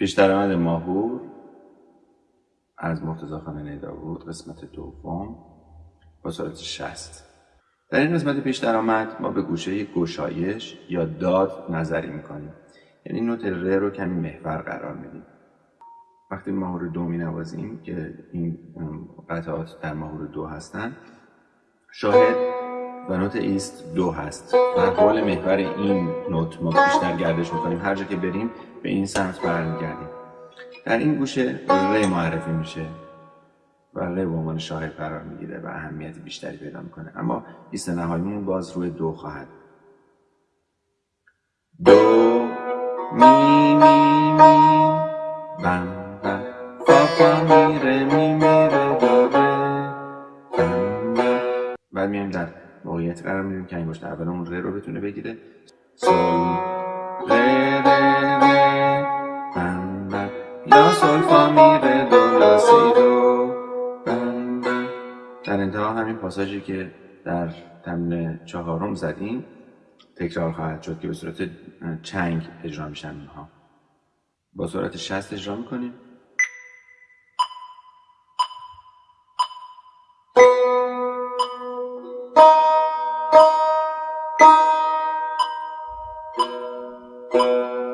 پیش درآمد ماهور از مرتضی خانه داوود قسمت دوم با سرعت 60 در این قسمت پیش درآمد ما به گوشه گشایش یا داد نظری می‌کنیم. یعنی نوت ر رو کمی محور قرار میدیم. وقتی ماهور دو می نوازیم که این قطعات در ماهور دو هستند شاهد و نوت ایست دو هست. و حول محور این نوت ما بیشتر گردش می‌کنیم. هر جا که بریم به این سمت برمیگردیم. در این گوشه ر معرفی میشه و ر به عنوان شاهد قرار می‌گیره و اهمیت بیشتری پیدا می‌کنه. اما ایست نهاییمون باز روی دو خواهد. دو می می می. بم بم فا فا می دو بعد میایم در موقعیت قرار میدیم که انگشت اولمون ره رو بتونه بگیره. سل ره ره ره بم بم لا سل فا می ره دو لا سی دو. بم بم در انتها همین پاساژی که در تمرین چهارم زدیم تکرار خواهد شد که به صورت چنگ اجرا میشن اونها با سرعت 60 اجرا می‌کنیم. Música